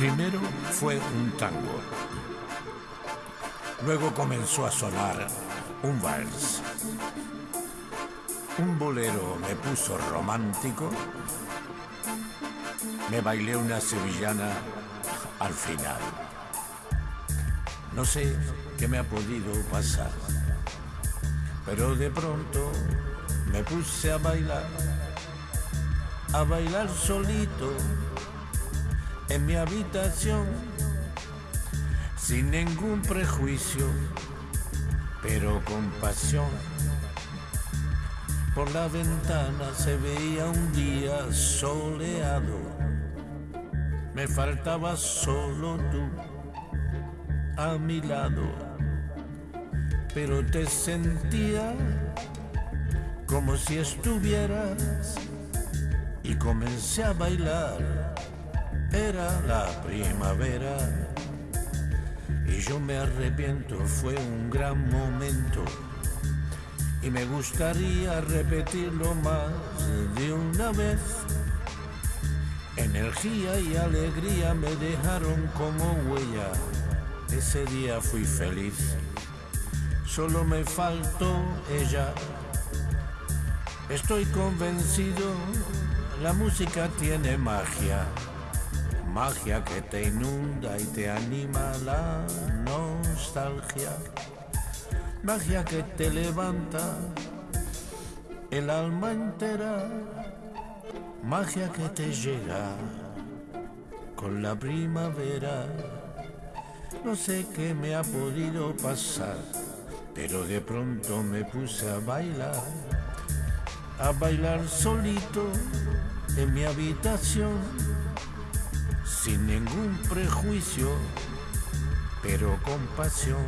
Primero fue un tango. Luego comenzó a sonar un vals. Un bolero me puso romántico. Me bailé una sevillana al final. No sé qué me ha podido pasar, pero de pronto me puse a bailar, a bailar solito en mi habitación, sin ningún prejuicio, pero con pasión. Por la ventana se veía un día soleado, me faltaba solo tú a mi lado, pero te sentía como si estuvieras y comencé a bailar. Era la primavera y yo me arrepiento, fue un gran momento y me gustaría repetirlo más de una vez. Energía y alegría me dejaron como huella. Ese día fui feliz. Solo me faltó ella. Estoy convencido, la música tiene magia. Magia que te inunda y te anima la nostalgia. Magia que te levanta el alma entera. Magia que te llega con la primavera. No sé qué me ha podido pasar, pero de pronto me puse a bailar, a bailar solito en mi habitación, sin ningún prejuicio, pero con pasión.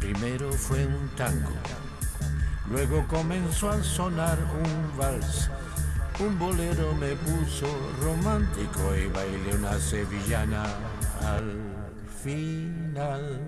Primero fue un tango, luego comenzó a sonar un vals. Un bolero me puso romántico y bailé una sevillana al final.